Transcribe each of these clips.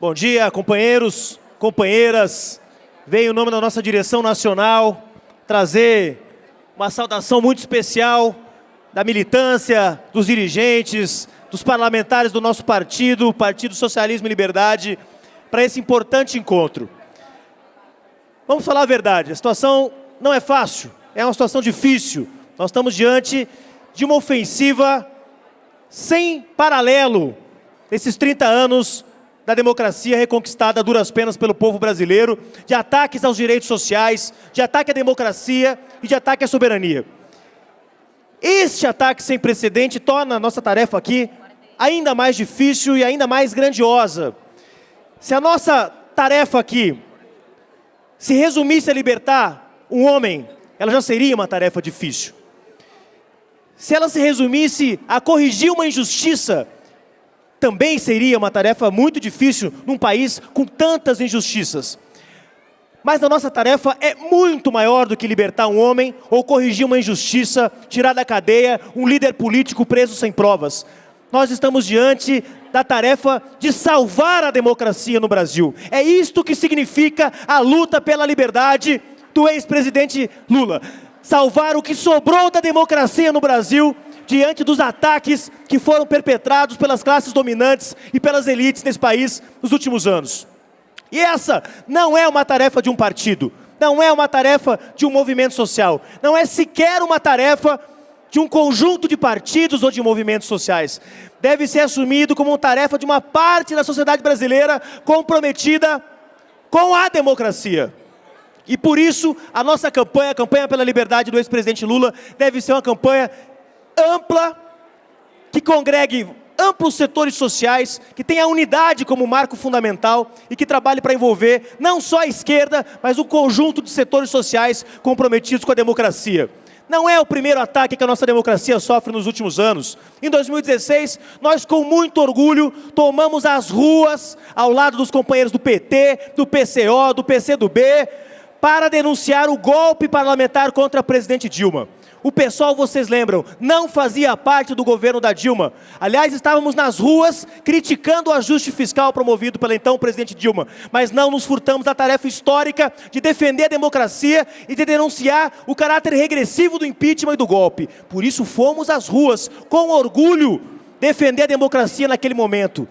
Bom dia, companheiros, companheiras. Venho em nome da nossa direção nacional trazer uma saudação muito especial da militância, dos dirigentes, dos parlamentares do nosso partido, Partido Socialismo e Liberdade, para esse importante encontro. Vamos falar a verdade, a situação não é fácil, é uma situação difícil. Nós estamos diante de uma ofensiva sem paralelo nesses 30 anos da democracia reconquistada a duras penas pelo povo brasileiro, de ataques aos direitos sociais, de ataque à democracia e de ataque à soberania. Este ataque sem precedente torna a nossa tarefa aqui ainda mais difícil e ainda mais grandiosa. Se a nossa tarefa aqui se resumisse a libertar um homem, ela já seria uma tarefa difícil. Se ela se resumisse a corrigir uma injustiça, também seria uma tarefa muito difícil num país com tantas injustiças. Mas a nossa tarefa é muito maior do que libertar um homem ou corrigir uma injustiça, tirar da cadeia um líder político preso sem provas. Nós estamos diante da tarefa de salvar a democracia no Brasil. É isto que significa a luta pela liberdade do ex-presidente Lula salvar o que sobrou da democracia no Brasil diante dos ataques que foram perpetrados pelas classes dominantes e pelas elites nesse país nos últimos anos. E essa não é uma tarefa de um partido, não é uma tarefa de um movimento social, não é sequer uma tarefa de um conjunto de partidos ou de movimentos sociais. Deve ser assumido como uma tarefa de uma parte da sociedade brasileira comprometida com a democracia. E por isso, a nossa campanha, a campanha pela liberdade do ex-presidente Lula, deve ser uma campanha ampla, que congregue amplos setores sociais, que tenha unidade como marco fundamental e que trabalhe para envolver não só a esquerda, mas um conjunto de setores sociais comprometidos com a democracia. Não é o primeiro ataque que a nossa democracia sofre nos últimos anos. Em 2016, nós com muito orgulho tomamos as ruas ao lado dos companheiros do PT, do PCO, do PCdoB, para denunciar o golpe parlamentar contra a presidente Dilma. O pessoal, vocês lembram, não fazia parte do governo da Dilma. Aliás, estávamos nas ruas criticando o ajuste fiscal promovido pela então presidente Dilma, mas não nos furtamos da tarefa histórica de defender a democracia e de denunciar o caráter regressivo do impeachment e do golpe. Por isso fomos às ruas, com orgulho, defender a democracia naquele momento.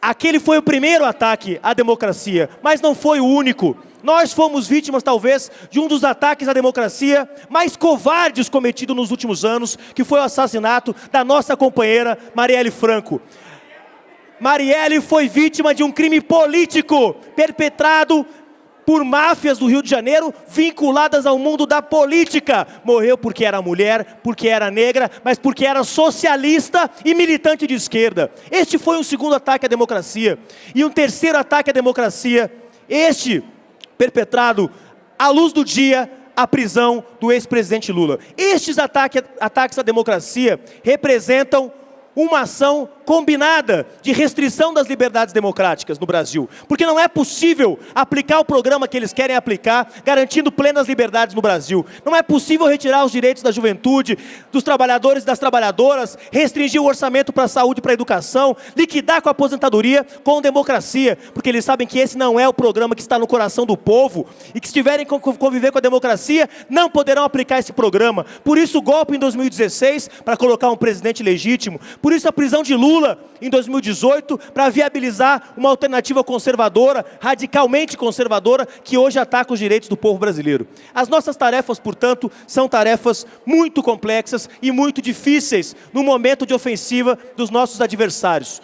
Aquele foi o primeiro ataque à democracia, mas não foi o único. Nós fomos vítimas, talvez, de um dos ataques à democracia mais covardes cometidos nos últimos anos, que foi o assassinato da nossa companheira Marielle Franco. Marielle foi vítima de um crime político perpetrado por máfias do Rio de Janeiro vinculadas ao mundo da política. Morreu porque era mulher, porque era negra, mas porque era socialista e militante de esquerda. Este foi um segundo ataque à democracia. E um terceiro ataque à democracia, este perpetrado à luz do dia a prisão do ex-presidente Lula. Estes ataques, à democracia representam uma ação combinada de restrição das liberdades democráticas no Brasil. Porque não é possível aplicar o programa que eles querem aplicar, garantindo plenas liberdades no Brasil. Não é possível retirar os direitos da juventude, dos trabalhadores e das trabalhadoras, restringir o orçamento para a saúde e para a educação, liquidar com a aposentadoria com democracia. Porque eles sabem que esse não é o programa que está no coração do povo e que se tiverem que conviver com a democracia, não poderão aplicar esse programa. Por isso o golpe em 2016 para colocar um presidente legítimo. Por isso a prisão de Lula Lula em 2018 para viabilizar uma alternativa conservadora, radicalmente conservadora, que hoje ataca os direitos do povo brasileiro. As nossas tarefas, portanto, são tarefas muito complexas e muito difíceis no momento de ofensiva dos nossos adversários.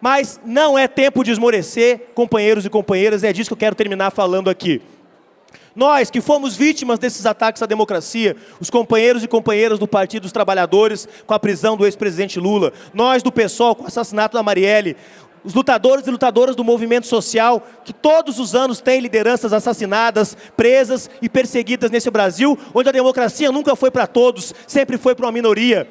Mas não é tempo de esmorecer, companheiros e companheiras, é disso que eu quero terminar falando aqui. Nós que fomos vítimas desses ataques à democracia, os companheiros e companheiras do Partido dos Trabalhadores com a prisão do ex-presidente Lula, nós do PSOL com o assassinato da Marielle, os lutadores e lutadoras do movimento social, que todos os anos têm lideranças assassinadas, presas e perseguidas nesse Brasil, onde a democracia nunca foi para todos, sempre foi para uma minoria.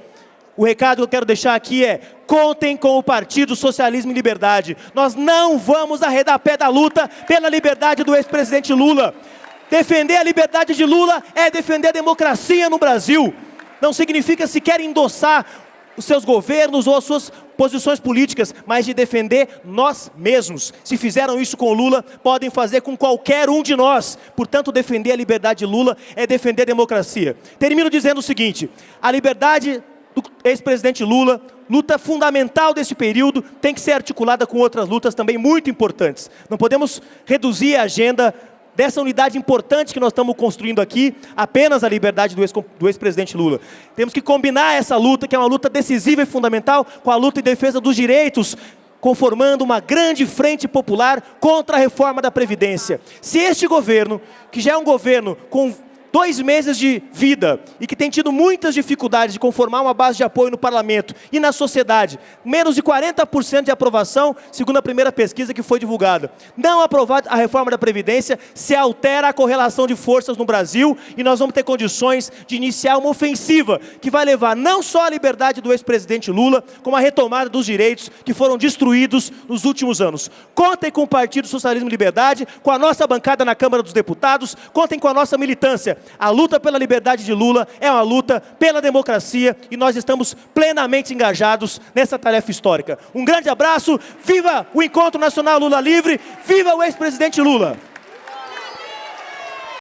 O recado que eu quero deixar aqui é, contem com o Partido Socialismo e Liberdade. Nós não vamos arredar pé da luta pela liberdade do ex-presidente Lula. Defender a liberdade de Lula é defender a democracia no Brasil. Não significa sequer endossar os seus governos ou as suas posições políticas, mas de defender nós mesmos. Se fizeram isso com Lula, podem fazer com qualquer um de nós. Portanto, defender a liberdade de Lula é defender a democracia. Termino dizendo o seguinte: a liberdade do ex-presidente Lula, luta fundamental desse período, tem que ser articulada com outras lutas também muito importantes. Não podemos reduzir a agenda dessa unidade importante que nós estamos construindo aqui, apenas a liberdade do ex-presidente Lula. Temos que combinar essa luta, que é uma luta decisiva e fundamental, com a luta em defesa dos direitos, conformando uma grande frente popular contra a reforma da Previdência. Se este governo, que já é um governo com dois meses de vida e que tem tido muitas dificuldades de conformar uma base de apoio no parlamento e na sociedade, menos de 40% de aprovação, segundo a primeira pesquisa que foi divulgada. Não aprovar a reforma da Previdência, se altera a correlação de forças no Brasil e nós vamos ter condições de iniciar uma ofensiva que vai levar não só a liberdade do ex-presidente Lula, como a retomada dos direitos que foram destruídos nos últimos anos. Contem com o Partido Socialismo e Liberdade, com a nossa bancada na Câmara dos Deputados, contem com a nossa militância. A luta pela liberdade de Lula é uma luta pela democracia e nós estamos plenamente engajados nessa tarefa histórica. Um grande abraço, viva o Encontro Nacional Lula Livre, viva o ex-presidente Lula!